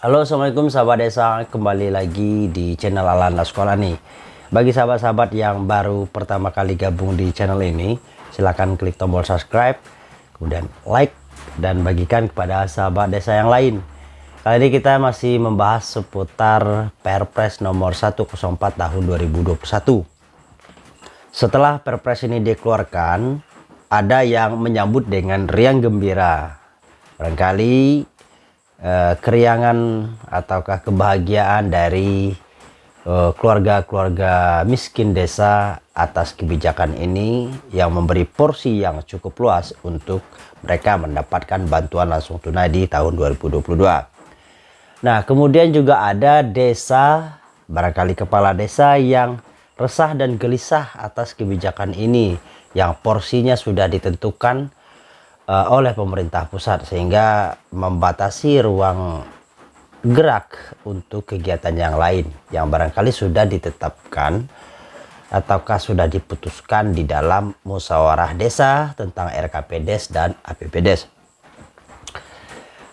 Halo Assalamualaikum sahabat desa. Kembali lagi di channel Alanda Sekolah nih. Bagi sahabat-sahabat yang baru pertama kali gabung di channel ini silahkan klik tombol subscribe kemudian like dan bagikan kepada sahabat desa yang lain. Kali ini kita masih membahas seputar Perpres nomor 104 tahun 2021 setelah Perpres ini dikeluarkan ada yang menyambut dengan riang gembira. Barangkali Eh, keriangan ataukah kebahagiaan dari eh, keluarga-keluarga uh, miskin desa atas kebijakan ini yang memberi porsi yang cukup luas untuk mereka mendapatkan bantuan langsung tunai di tahun 2022. Nah, kemudian juga ada desa, barangkali kepala desa yang resah dan gelisah atas kebijakan ini yang porsinya sudah ditentukan uh, oleh pemerintah pusat sehingga membatasi ruang gerak untuk kegiatan yang lain yang barangkali sudah ditetapkan ataukah sudah diputuskan di dalam musyawarah desa tentang RKPDes dan APPDes.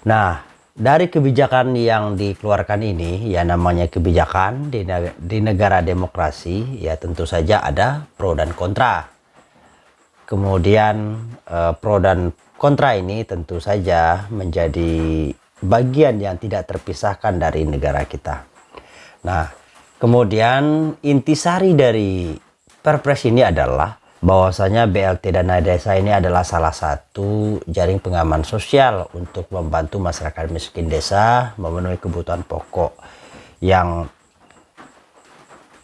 Nah, dari kebijakan yang dikeluarkan ini, ya namanya kebijakan di, di negara demokrasi, ya tentu saja ada pro dan kontra. Kemudian eh, pro dan Kontra ini tentu saja menjadi bagian yang tidak terpisahkan dari negara kita. Nah, kemudian intisari dari perpres ini adalah bahwasanya BLT Dana Desa ini adalah salah satu jaring pengaman sosial untuk membantu masyarakat miskin desa memenuhi kebutuhan pokok yang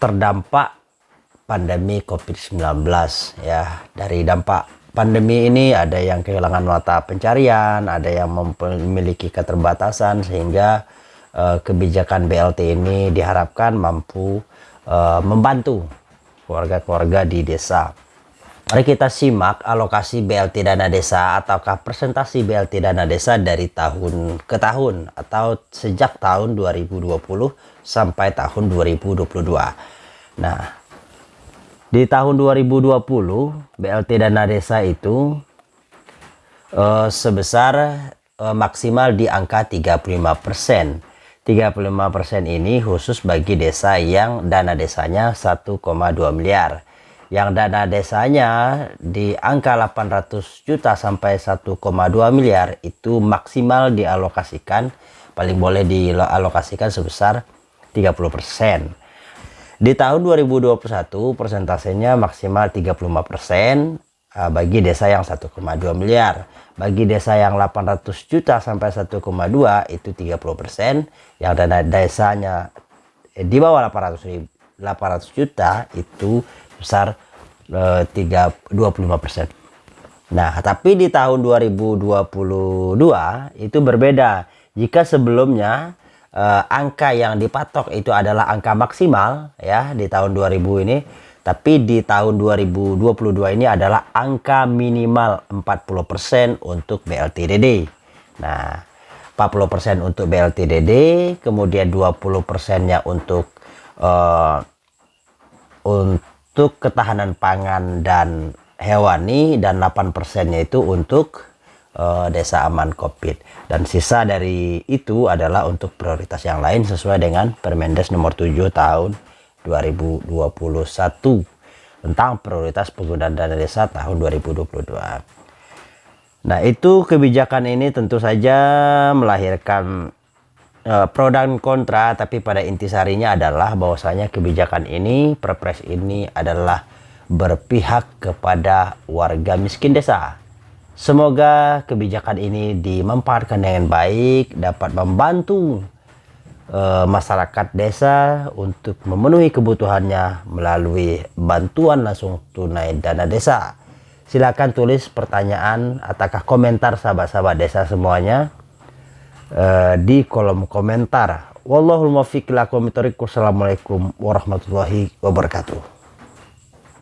terdampak pandemi COVID-19 ya dari dampak pandemi ini ada yang kehilangan mata pencarian, ada yang memiliki keterbatasan sehingga uh, kebijakan BLT ini diharapkan mampu uh, membantu keluarga-keluarga di desa. Mari kita simak alokasi BLT dana desa ataukah presentasi BLT dana desa dari tahun ke tahun atau sejak tahun 2020 sampai tahun 2022. Nah, di tahun 2020 BLT dana desa itu uh, sebesar uh, maksimal di angka 35%. 35% ini khusus bagi desa yang dana desanya 1,2 miliar. Yang dana desanya di angka 800 juta sampai 1,2 miliar itu maksimal dialokasikan paling boleh dialokasikan sebesar 30%. Di tahun 2021 persentasenya maksimal 35% eh, bagi desa yang 1,2 miliar. Bagi desa yang 800 juta sampai 1,2 itu 30%. Yang dana desanya eh, di bawah 800 800 juta itu besar eh, 3 25%. Nah, tapi di tahun 2022 itu berbeda. Jika sebelumnya uh, angka yang dipatok itu adalah angka maksimal ya di tahun 2000 ini. Tapi di tahun 2022 ini adalah angka minimal 40% untuk BLTDD nah 40% untuk BLTDD kemudian 20% nya untuk uh, untuk ketahanan pangan dan hewani dan 8% nya itu untuk uh, desa aman covid dan sisa dari itu adalah untuk prioritas yang lain sesuai dengan Permendes nomor 7 tahun 2021 tentang prioritas penggunaan dana desa tahun 2022 nah itu kebijakan ini tentu saja melahirkan uh, pro dan kontra tapi pada intisarinya adalah bahwasanya kebijakan ini perpres ini adalah berpihak kepada warga miskin desa Semoga kebijakan ini dimanfaatkan dengan baik, dapat membantu uh, masyarakat desa untuk memenuhi kebutuhannya melalui bantuan langsung tunai dana desa. Silakan tulis pertanyaan ataukah komentar sahabat-sahabat desa semuanya uh, di kolom komentar. Wallahul muwaffiq Assalamualaikum warahmatullahi wabarakatuh.